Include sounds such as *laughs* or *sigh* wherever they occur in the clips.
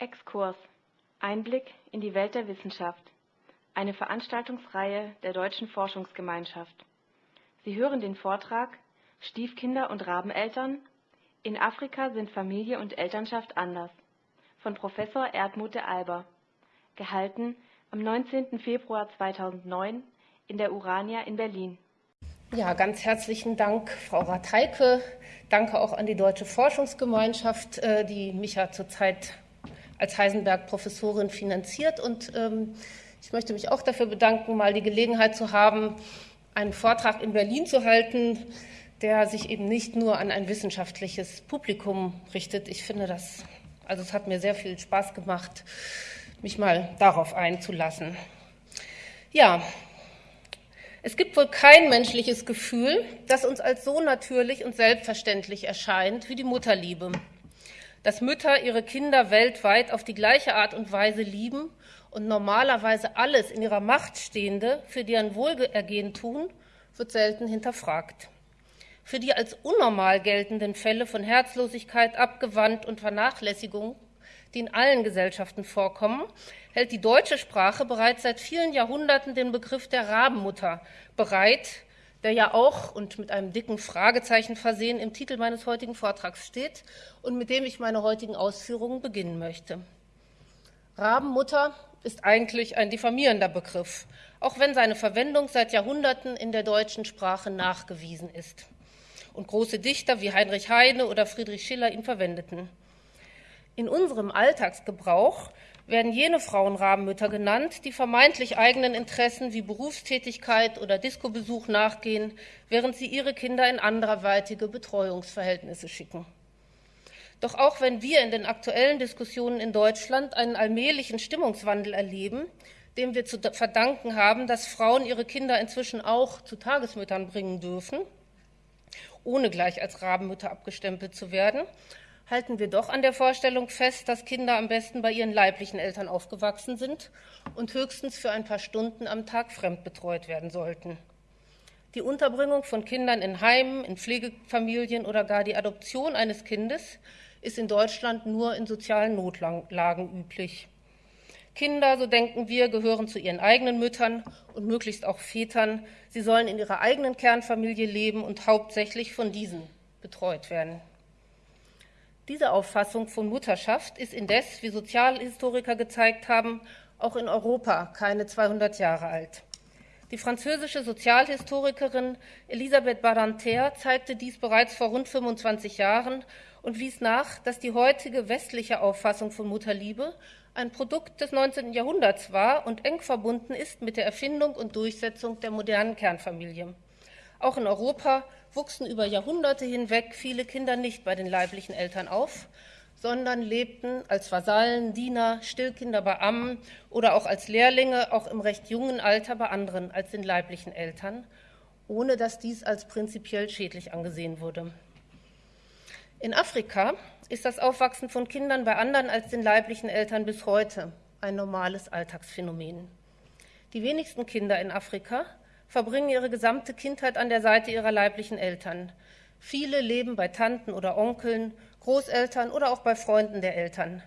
Exkurs Einblick in die Welt der Wissenschaft. Eine Veranstaltungsreihe der Deutschen Forschungsgemeinschaft. Sie hören den Vortrag Stiefkinder und Rabeneltern. In Afrika sind Familie und Elternschaft anders. Von Professor Erdmut de Alber. Gehalten am 19. Februar 2009 in der Urania in Berlin. Ja, ganz herzlichen Dank, Frau Ratheike. Danke auch an die Deutsche Forschungsgemeinschaft, äh, die mich ja zurzeit als Heisenberg-Professorin finanziert. Und ähm, ich möchte mich auch dafür bedanken, mal die Gelegenheit zu haben, einen Vortrag in Berlin zu halten, der sich eben nicht nur an ein wissenschaftliches Publikum richtet. Ich finde das, also es hat mir sehr viel Spaß gemacht, mich mal darauf einzulassen. Ja, es gibt wohl kein menschliches Gefühl, das uns als so natürlich und selbstverständlich erscheint wie die Mutterliebe dass Mütter ihre Kinder weltweit auf die gleiche Art und Weise lieben und normalerweise alles in ihrer Macht Stehende für deren Wohlergehen tun, wird selten hinterfragt. Für die als unnormal geltenden Fälle von Herzlosigkeit, Abgewandt und Vernachlässigung, die in allen Gesellschaften vorkommen, hält die deutsche Sprache bereits seit vielen Jahrhunderten den Begriff der Rabenmutter bereit, der ja auch und mit einem dicken Fragezeichen versehen im Titel meines heutigen Vortrags steht und mit dem ich meine heutigen Ausführungen beginnen möchte. Rabenmutter ist eigentlich ein diffamierender Begriff, auch wenn seine Verwendung seit Jahrhunderten in der deutschen Sprache nachgewiesen ist und große Dichter wie Heinrich Heine oder Friedrich Schiller ihn verwendeten. In unserem Alltagsgebrauch werden jene Frauenrabenmütter genannt, die vermeintlich eigenen Interessen wie Berufstätigkeit oder Diskobesuch nachgehen, während sie ihre Kinder in anderweitige Betreuungsverhältnisse schicken. Doch auch wenn wir in den aktuellen Diskussionen in Deutschland einen allmählichen Stimmungswandel erleben, dem wir zu verdanken haben, dass Frauen ihre Kinder inzwischen auch zu Tagesmüttern bringen dürfen, ohne gleich als Rabenmütter abgestempelt zu werden, halten wir doch an der Vorstellung fest, dass Kinder am besten bei ihren leiblichen Eltern aufgewachsen sind und höchstens für ein paar Stunden am Tag fremdbetreut werden sollten. Die Unterbringung von Kindern in Heimen, in Pflegefamilien oder gar die Adoption eines Kindes ist in Deutschland nur in sozialen Notlagen üblich. Kinder, so denken wir, gehören zu ihren eigenen Müttern und möglichst auch Vätern. Sie sollen in ihrer eigenen Kernfamilie leben und hauptsächlich von diesen betreut werden. Diese Auffassung von Mutterschaft ist indes, wie Sozialhistoriker gezeigt haben, auch in Europa keine 200 Jahre alt. Die französische Sozialhistorikerin Elisabeth Badinter zeigte dies bereits vor rund 25 Jahren und wies nach, dass die heutige westliche Auffassung von Mutterliebe ein Produkt des 19. Jahrhunderts war und eng verbunden ist mit der Erfindung und Durchsetzung der modernen Kernfamilie. Auch in Europa wuchsen über Jahrhunderte hinweg viele Kinder nicht bei den leiblichen Eltern auf, sondern lebten als Vasallen, Diener, Stillkinder bei Ammen oder auch als Lehrlinge, auch im recht jungen Alter bei anderen als den leiblichen Eltern, ohne dass dies als prinzipiell schädlich angesehen wurde. In Afrika ist das Aufwachsen von Kindern bei anderen als den leiblichen Eltern bis heute ein normales Alltagsphänomen. Die wenigsten Kinder in Afrika verbringen ihre gesamte Kindheit an der Seite ihrer leiblichen Eltern. Viele leben bei Tanten oder Onkeln, Großeltern oder auch bei Freunden der Eltern.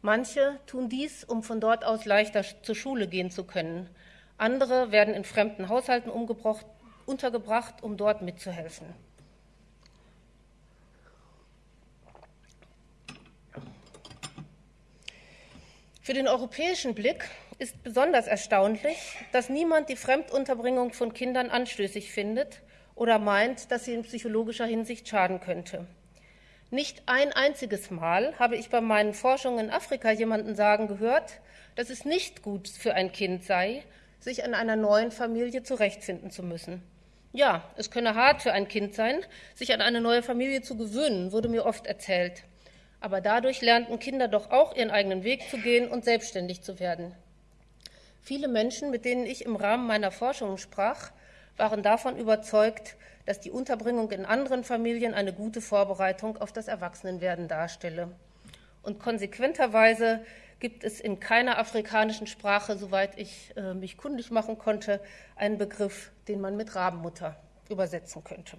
Manche tun dies, um von dort aus leichter zur Schule gehen zu können. Andere werden in fremden Haushalten untergebracht, um dort mitzuhelfen. Für den europäischen Blick ist besonders erstaunlich, dass niemand die Fremdunterbringung von Kindern anstößig findet oder meint, dass sie in psychologischer Hinsicht schaden könnte. Nicht ein einziges Mal habe ich bei meinen Forschungen in Afrika jemanden sagen gehört, dass es nicht gut für ein Kind sei, sich an einer neuen Familie zurechtfinden zu müssen. Ja, es könne hart für ein Kind sein, sich an eine neue Familie zu gewöhnen, wurde mir oft erzählt. Aber dadurch lernten Kinder doch auch ihren eigenen Weg zu gehen und selbstständig zu werden. Viele Menschen, mit denen ich im Rahmen meiner Forschungen sprach, waren davon überzeugt, dass die Unterbringung in anderen Familien eine gute Vorbereitung auf das Erwachsenenwerden darstelle. Und konsequenterweise gibt es in keiner afrikanischen Sprache, soweit ich äh, mich kundig machen konnte, einen Begriff, den man mit Rabenmutter übersetzen könnte.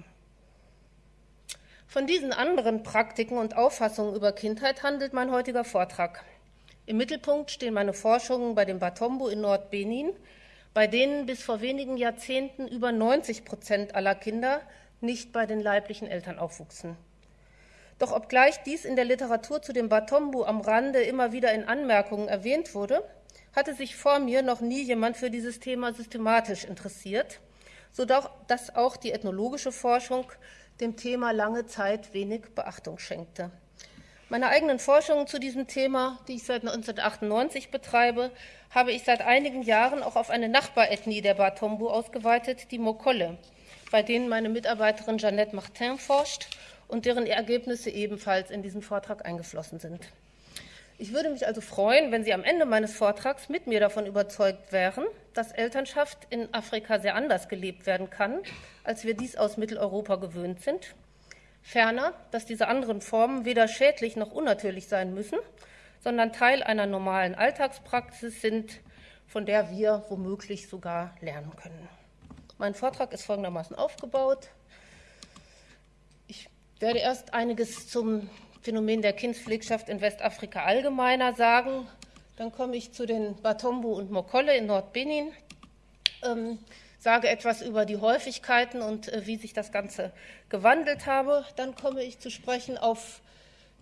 Von diesen anderen Praktiken und Auffassungen über Kindheit handelt mein heutiger Vortrag. Im Mittelpunkt stehen meine Forschungen bei dem Batombo in Nordbenin, bei denen bis vor wenigen Jahrzehnten über 90 Prozent aller Kinder nicht bei den leiblichen Eltern aufwuchsen. Doch obgleich dies in der Literatur zu dem Batombu am Rande immer wieder in Anmerkungen erwähnt wurde, hatte sich vor mir noch nie jemand für dieses Thema systematisch interessiert, sodass auch die ethnologische Forschung dem Thema lange Zeit wenig Beachtung schenkte. Meine eigenen Forschungen zu diesem Thema, die ich seit 1998 betreibe, habe ich seit einigen Jahren auch auf eine Nachbarethnie der Batombu ausgeweitet, die Mokolle, bei denen meine Mitarbeiterin Jeannette Martin forscht und deren Ergebnisse ebenfalls in diesen Vortrag eingeflossen sind. Ich würde mich also freuen, wenn Sie am Ende meines Vortrags mit mir davon überzeugt wären, dass Elternschaft in Afrika sehr anders gelebt werden kann, als wir dies aus Mitteleuropa gewöhnt sind. Ferner, dass diese anderen Formen weder schädlich noch unnatürlich sein müssen, sondern Teil einer normalen Alltagspraxis sind, von der wir womöglich sogar lernen können. Mein Vortrag ist folgendermaßen aufgebaut werde erst einiges zum Phänomen der Kindspflegschaft in Westafrika allgemeiner sagen. Dann komme ich zu den Batombu und Mokolle in Nordbenin, ähm, sage etwas über die Häufigkeiten und äh, wie sich das Ganze gewandelt habe. Dann komme ich zu sprechen auf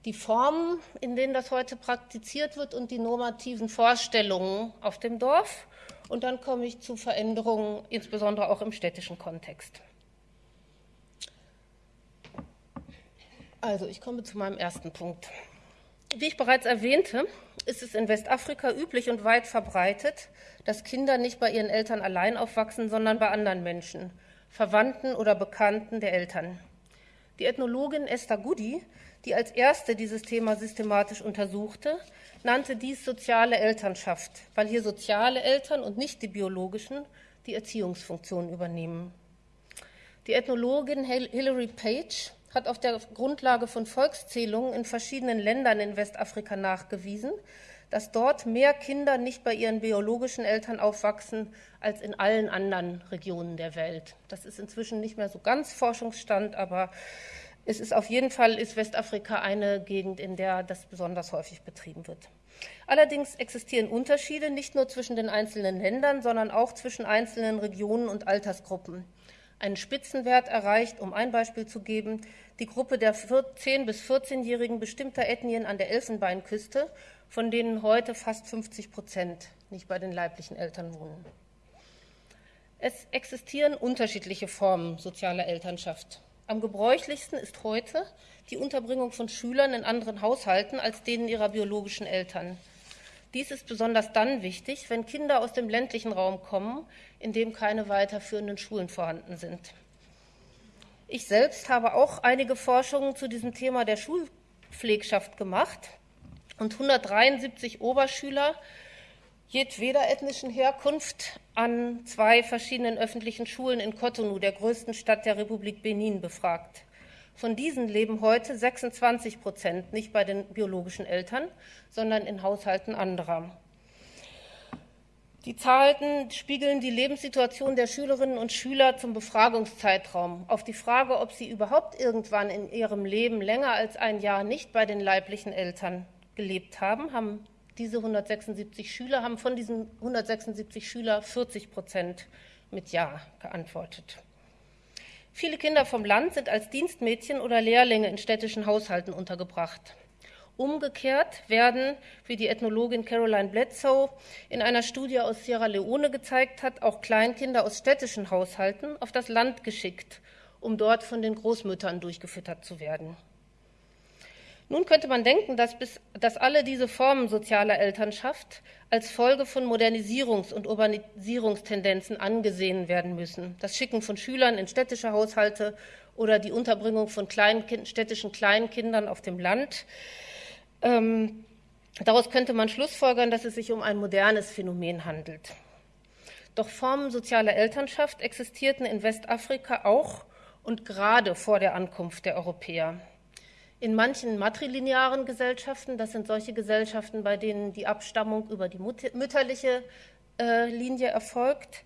die Formen, in denen das heute praktiziert wird und die normativen Vorstellungen auf dem Dorf. Und dann komme ich zu Veränderungen, insbesondere auch im städtischen Kontext. Also, ich komme zu meinem ersten Punkt. Wie ich bereits erwähnte, ist es in Westafrika üblich und weit verbreitet, dass Kinder nicht bei ihren Eltern allein aufwachsen, sondern bei anderen Menschen, Verwandten oder Bekannten der Eltern. Die Ethnologin Esther Goody, die als erste dieses Thema systematisch untersuchte, nannte dies soziale Elternschaft, weil hier soziale Eltern und nicht die biologischen die Erziehungsfunktion übernehmen. Die Ethnologin Hilary Page hat auf der Grundlage von Volkszählungen in verschiedenen Ländern in Westafrika nachgewiesen, dass dort mehr Kinder nicht bei ihren biologischen Eltern aufwachsen als in allen anderen Regionen der Welt. Das ist inzwischen nicht mehr so ganz Forschungsstand, aber es ist auf jeden Fall ist Westafrika eine Gegend, in der das besonders häufig betrieben wird. Allerdings existieren Unterschiede nicht nur zwischen den einzelnen Ländern, sondern auch zwischen einzelnen Regionen und Altersgruppen einen Spitzenwert erreicht. Um ein Beispiel zu geben, die Gruppe der 10- bis 14-Jährigen bestimmter Ethnien an der Elfenbeinküste, von denen heute fast 50 Prozent nicht bei den leiblichen Eltern wohnen. Es existieren unterschiedliche Formen sozialer Elternschaft. Am gebräuchlichsten ist heute die Unterbringung von Schülern in anderen Haushalten als denen ihrer biologischen Eltern. Dies ist besonders dann wichtig, wenn Kinder aus dem ländlichen Raum kommen, in dem keine weiterführenden Schulen vorhanden sind. Ich selbst habe auch einige Forschungen zu diesem Thema der Schulpflegschaft gemacht und 173 Oberschüler jedweder ethnischen Herkunft an zwei verschiedenen öffentlichen Schulen in Cotonou, der größten Stadt der Republik Benin, befragt. Von diesen leben heute 26 Prozent nicht bei den biologischen Eltern, sondern in Haushalten anderer. Die Zahlen spiegeln die Lebenssituation der Schülerinnen und Schüler zum Befragungszeitraum. Auf die Frage, ob sie überhaupt irgendwann in ihrem Leben länger als ein Jahr nicht bei den leiblichen Eltern gelebt haben, haben diese 176 Schüler, haben von diesen 176 Schüler 40 Prozent mit Ja geantwortet. Viele Kinder vom Land sind als Dienstmädchen oder Lehrlinge in städtischen Haushalten untergebracht. Umgekehrt werden, wie die Ethnologin Caroline Bledsoe in einer Studie aus Sierra Leone gezeigt hat, auch Kleinkinder aus städtischen Haushalten auf das Land geschickt, um dort von den Großmüttern durchgefüttert zu werden. Nun könnte man denken, dass, bis, dass alle diese Formen sozialer Elternschaft als Folge von Modernisierungs- und Urbanisierungstendenzen angesehen werden müssen. Das Schicken von Schülern in städtische Haushalte oder die Unterbringung von Kleinkind, städtischen Kleinkindern auf dem Land. Ähm, daraus könnte man schlussfolgern, dass es sich um ein modernes Phänomen handelt. Doch Formen sozialer Elternschaft existierten in Westafrika auch und gerade vor der Ankunft der Europäer. In manchen matrilinearen Gesellschaften, das sind solche Gesellschaften, bei denen die Abstammung über die mütterliche äh, Linie erfolgt,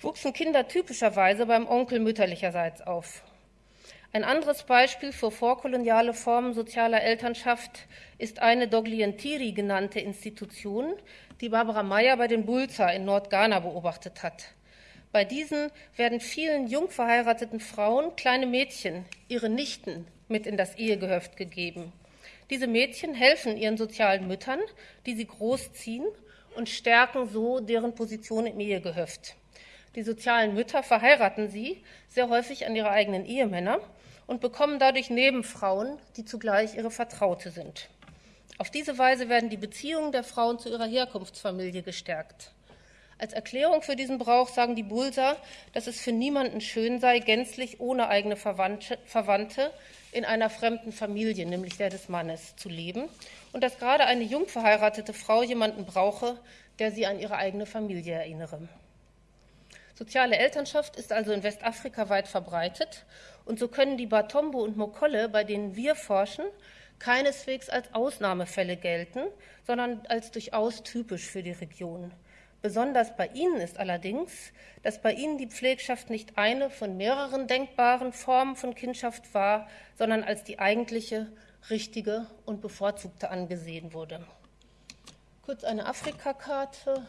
wuchsen Kinder typischerweise beim Onkel mütterlicherseits auf. Ein anderes Beispiel für vorkoloniale Formen sozialer Elternschaft ist eine Doglientiri genannte Institution, die Barbara Meyer bei den Bulza in Nordghana beobachtet hat. Bei diesen werden vielen jung verheirateten Frauen kleine Mädchen, ihre Nichten, mit in das Ehegehöft gegeben. Diese Mädchen helfen ihren sozialen Müttern, die sie großziehen und stärken so deren Position im Ehegehöft. Die sozialen Mütter verheiraten sie sehr häufig an ihre eigenen Ehemänner und bekommen dadurch Nebenfrauen, die zugleich ihre Vertraute sind. Auf diese Weise werden die Beziehungen der Frauen zu ihrer Herkunftsfamilie gestärkt. Als Erklärung für diesen Brauch sagen die Bulser, dass es für niemanden schön sei, gänzlich ohne eigene Verwandte in einer fremden Familie, nämlich der des Mannes, zu leben und dass gerade eine jung verheiratete Frau jemanden brauche, der sie an ihre eigene Familie erinnere. Soziale Elternschaft ist also in Westafrika weit verbreitet und so können die Batombo und Mokolle, bei denen wir forschen, keineswegs als Ausnahmefälle gelten, sondern als durchaus typisch für die Region. Besonders bei ihnen ist allerdings, dass bei ihnen die Pflegschaft nicht eine von mehreren denkbaren Formen von Kindschaft war, sondern als die eigentliche, richtige und bevorzugte angesehen wurde. Kurz eine Afrikakarte.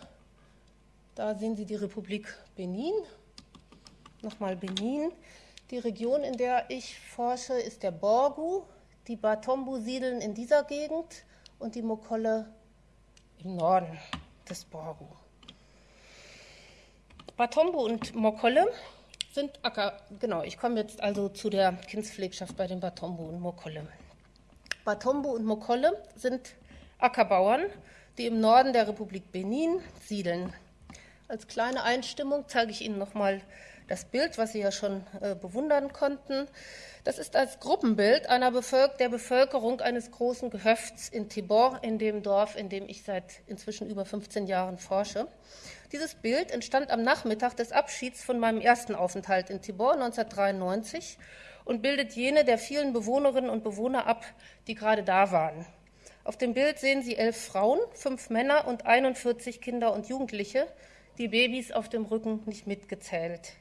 Da sehen Sie die Republik Benin. Nochmal Benin. Die Region, in der ich forsche, ist der Borgu. Die Batombu siedeln in dieser Gegend und die Mokolle im Norden des Borgu. Batombo und Mokolle sind Acker, genau, ich komme jetzt also zu der Kindspflegschaft bei den Batombo und Mokolle. Batombo und Mokolle sind Ackerbauern, die im Norden der Republik Benin siedeln. Als kleine Einstimmung zeige ich Ihnen nochmal das Bild, was Sie ja schon äh, bewundern konnten. Das ist als Gruppenbild einer Bevölker der Bevölkerung eines großen Gehöfts in Tibor, in dem Dorf, in dem ich seit inzwischen über 15 Jahren forsche. Dieses Bild entstand am Nachmittag des Abschieds von meinem ersten Aufenthalt in Tibor 1993 und bildet jene der vielen Bewohnerinnen und Bewohner ab, die gerade da waren. Auf dem Bild sehen Sie elf Frauen, fünf Männer und 41 Kinder und Jugendliche, die Babys auf dem Rücken nicht mitgezählt.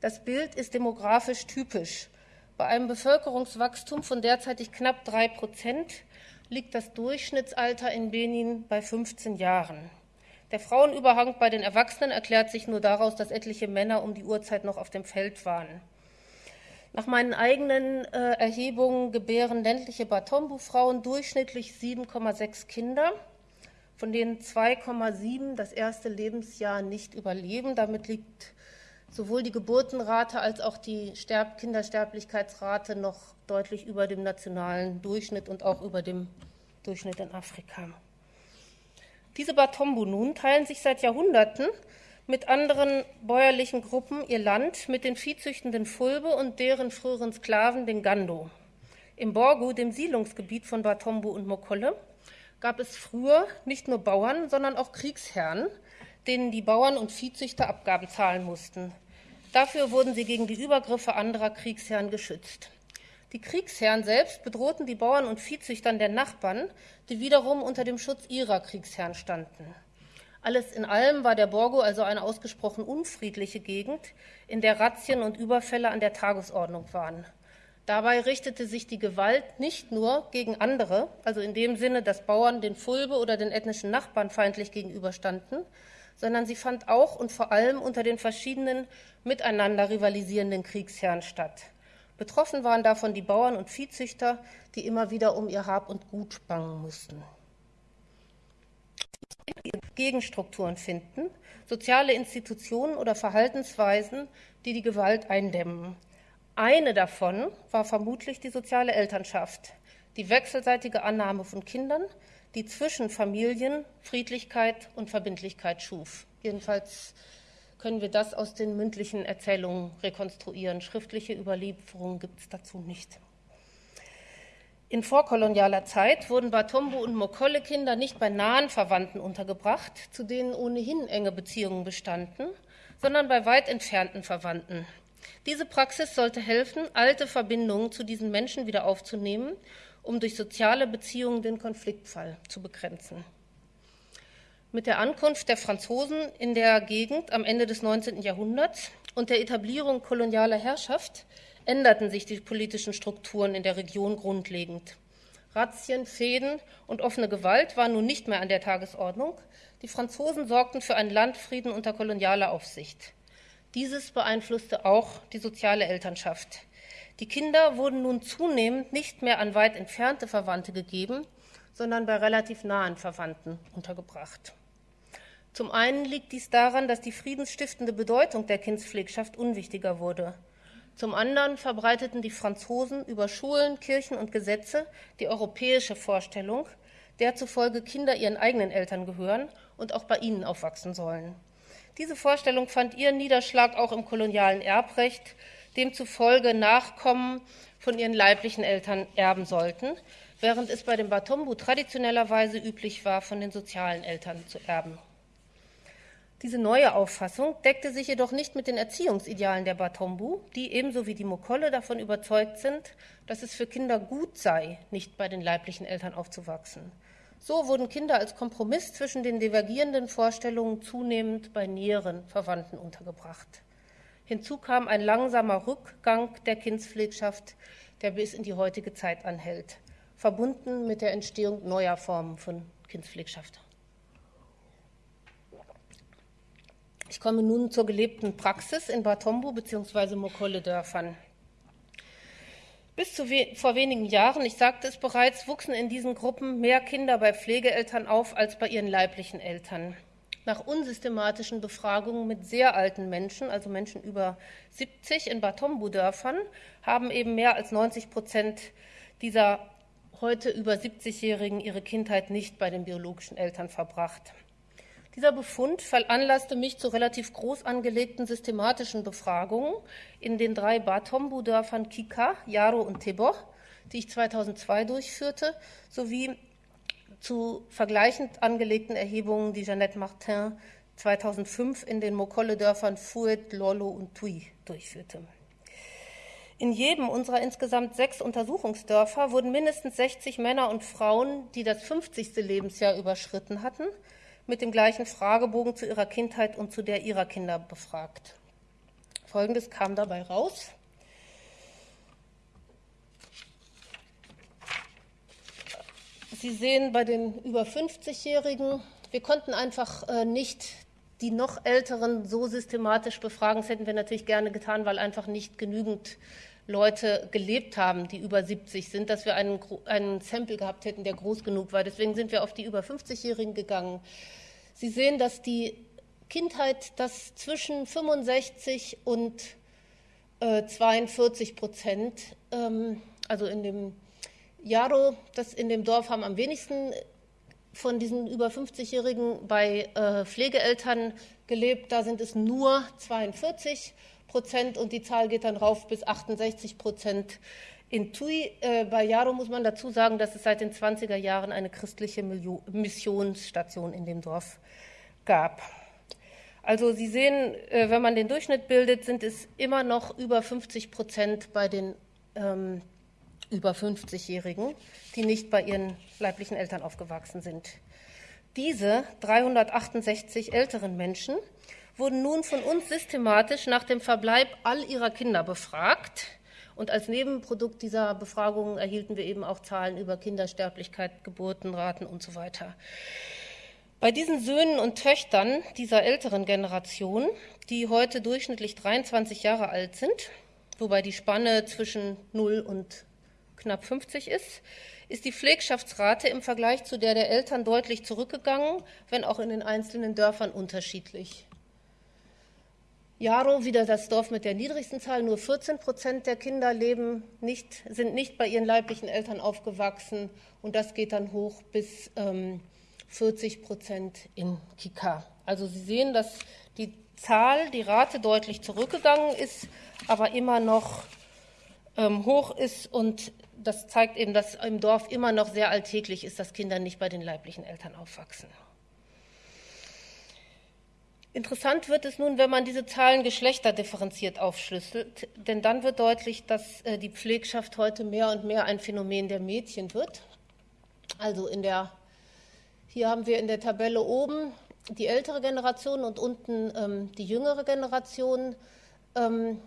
Das Bild ist demografisch typisch. Bei einem Bevölkerungswachstum von derzeitig knapp drei Prozent liegt das Durchschnittsalter in Benin bei 15 Jahren. Der Frauenüberhang bei den Erwachsenen erklärt sich nur daraus, dass etliche Männer um die Uhrzeit noch auf dem Feld waren. Nach meinen eigenen äh, Erhebungen gebären ländliche Batombu-Frauen durchschnittlich 7,6 Kinder, von denen 2,7 das erste Lebensjahr nicht überleben. Damit liegt sowohl die Geburtenrate als auch die Sterb Kindersterblichkeitsrate noch deutlich über dem nationalen Durchschnitt und auch über dem Durchschnitt in Afrika. Diese Batombu nun teilen sich seit Jahrhunderten mit anderen bäuerlichen Gruppen ihr Land mit den viehzüchtenden Fulbe und deren früheren Sklaven, den Gando. Im Borgu, dem Siedlungsgebiet von Batombu und Mokolle, gab es früher nicht nur Bauern, sondern auch Kriegsherren, denen die Bauern und Viehzüchter Abgaben zahlen mussten. Dafür wurden sie gegen die Übergriffe anderer Kriegsherren geschützt. Die Kriegsherren selbst bedrohten die Bauern und Viehzüchtern der Nachbarn, die wiederum unter dem Schutz ihrer Kriegsherren standen. Alles in allem war der Borgo also eine ausgesprochen unfriedliche Gegend, in der Razzien und Überfälle an der Tagesordnung waren. Dabei richtete sich die Gewalt nicht nur gegen andere, also in dem Sinne, dass Bauern den Fulbe oder den ethnischen Nachbarn feindlich gegenüberstanden, sondern sie fand auch und vor allem unter den verschiedenen miteinander rivalisierenden Kriegsherren statt. Betroffen waren davon die Bauern und Viehzüchter, die immer wieder um ihr Hab und Gut bangen mussten. Gegenstrukturen finden, soziale Institutionen oder Verhaltensweisen, die die Gewalt eindämmen. Eine davon war vermutlich die soziale Elternschaft, die wechselseitige Annahme von Kindern, die zwischen Familien Friedlichkeit und Verbindlichkeit schuf. Jedenfalls können wir das aus den mündlichen Erzählungen rekonstruieren. Schriftliche Überlieferungen gibt es dazu nicht. In vorkolonialer Zeit wurden Batombo und Mokolle-Kinder nicht bei nahen Verwandten untergebracht, zu denen ohnehin enge Beziehungen bestanden, sondern bei weit entfernten Verwandten. Diese Praxis sollte helfen, alte Verbindungen zu diesen Menschen wieder aufzunehmen um durch soziale Beziehungen den Konfliktfall zu begrenzen. Mit der Ankunft der Franzosen in der Gegend am Ende des 19. Jahrhunderts und der Etablierung kolonialer Herrschaft änderten sich die politischen Strukturen in der Region grundlegend. Razzien, Fäden und offene Gewalt waren nun nicht mehr an der Tagesordnung. Die Franzosen sorgten für einen Landfrieden unter kolonialer Aufsicht. Dieses beeinflusste auch die soziale Elternschaft. Die Kinder wurden nun zunehmend nicht mehr an weit entfernte Verwandte gegeben, sondern bei relativ nahen Verwandten untergebracht. Zum einen liegt dies daran, dass die friedensstiftende Bedeutung der Kindspflegschaft unwichtiger wurde. Zum anderen verbreiteten die Franzosen über Schulen, Kirchen und Gesetze die europäische Vorstellung, der zufolge Kinder ihren eigenen Eltern gehören und auch bei ihnen aufwachsen sollen. Diese Vorstellung fand ihren Niederschlag auch im kolonialen Erbrecht, demzufolge Nachkommen von ihren leiblichen Eltern erben sollten, während es bei dem Batombu traditionellerweise üblich war, von den sozialen Eltern zu erben. Diese neue Auffassung deckte sich jedoch nicht mit den Erziehungsidealen der Batombu, die ebenso wie die Mokolle davon überzeugt sind, dass es für Kinder gut sei, nicht bei den leiblichen Eltern aufzuwachsen. So wurden Kinder als Kompromiss zwischen den divergierenden Vorstellungen zunehmend bei näheren Verwandten untergebracht. Hinzu kam ein langsamer Rückgang der Kindspflegschaft, der bis in die heutige Zeit anhält, verbunden mit der Entstehung neuer Formen von Kindspflegschaft. Ich komme nun zur gelebten Praxis in Batombo bzw. Mokolle-Dörfern. Bis zu we vor wenigen Jahren, ich sagte es bereits, wuchsen in diesen Gruppen mehr Kinder bei Pflegeeltern auf als bei ihren leiblichen Eltern. Nach unsystematischen Befragungen mit sehr alten Menschen, also Menschen über 70 in Batombu-Dörfern, haben eben mehr als 90 Prozent dieser heute über 70-Jährigen ihre Kindheit nicht bei den biologischen Eltern verbracht. Dieser Befund veranlasste mich zu relativ groß angelegten systematischen Befragungen in den drei Batombu-Dörfern Kika, Yaro und Teboch, die ich 2002 durchführte, sowie zu vergleichend angelegten Erhebungen, die Jeannette Martin 2005 in den Mokolle-Dörfern Fuet, Lolo und Tui durchführte. In jedem unserer insgesamt sechs Untersuchungsdörfer wurden mindestens 60 Männer und Frauen, die das 50. Lebensjahr überschritten hatten, mit dem gleichen Fragebogen zu ihrer Kindheit und zu der ihrer Kinder befragt. Folgendes kam dabei raus. Sie sehen bei den über 50-Jährigen, wir konnten einfach äh, nicht die noch Älteren so systematisch befragen. Das hätten wir natürlich gerne getan, weil einfach nicht genügend Leute gelebt haben, die über 70 sind, dass wir einen, einen Sample gehabt hätten, der groß genug war. Deswegen sind wir auf die über 50-Jährigen gegangen. Sie sehen, dass die Kindheit das zwischen 65 und äh, 42 Prozent, ähm, also in dem Jaro, das in dem Dorf haben am wenigsten von diesen über 50-Jährigen bei äh, Pflegeeltern gelebt. Da sind es nur 42 Prozent und die Zahl geht dann rauf bis 68 Prozent. In Tui, äh, bei Jaro muss man dazu sagen, dass es seit den 20er Jahren eine christliche Missionsstation in dem Dorf gab. Also Sie sehen, äh, wenn man den Durchschnitt bildet, sind es immer noch über 50 Prozent bei den ähm, über 50-Jährigen, die nicht bei ihren leiblichen Eltern aufgewachsen sind. Diese 368 älteren Menschen wurden nun von uns systematisch nach dem Verbleib all ihrer Kinder befragt. Und als Nebenprodukt dieser Befragungen erhielten wir eben auch Zahlen über Kindersterblichkeit, Geburtenraten und so weiter. Bei diesen Söhnen und Töchtern dieser älteren Generation, die heute durchschnittlich 23 Jahre alt sind, wobei die Spanne zwischen 0 und knapp 50 ist, ist die Pflegschaftsrate im Vergleich zu der der Eltern deutlich zurückgegangen, wenn auch in den einzelnen Dörfern unterschiedlich. Jaro, wieder das Dorf mit der niedrigsten Zahl, nur 14 Prozent der Kinder leben nicht, sind nicht bei ihren leiblichen Eltern aufgewachsen und das geht dann hoch bis ähm, 40 Prozent in Kika. Also Sie sehen, dass die Zahl, die Rate deutlich zurückgegangen ist, aber immer noch ähm, hoch ist und das zeigt eben, dass im Dorf immer noch sehr alltäglich ist, dass Kinder nicht bei den leiblichen Eltern aufwachsen. Interessant wird es nun, wenn man diese Zahlen geschlechterdifferenziert aufschlüsselt, denn dann wird deutlich, dass äh, die Pflegschaft heute mehr und mehr ein Phänomen der Mädchen wird. Also in der, hier haben wir in der Tabelle oben die ältere Generation und unten ähm, die jüngere Generation. Ähm,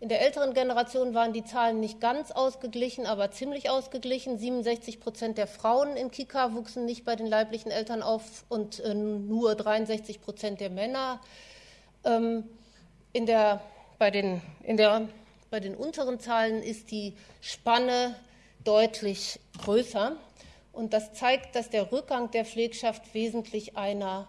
In der älteren Generation waren die Zahlen nicht ganz ausgeglichen, aber ziemlich ausgeglichen. 67 Prozent der Frauen in Kika wuchsen nicht bei den leiblichen Eltern auf und äh, nur 63 Prozent der Männer. Ähm, in der, bei, den, in der, bei den unteren Zahlen ist die Spanne deutlich größer. Und das zeigt, dass der Rückgang der Pflegschaft wesentlich einer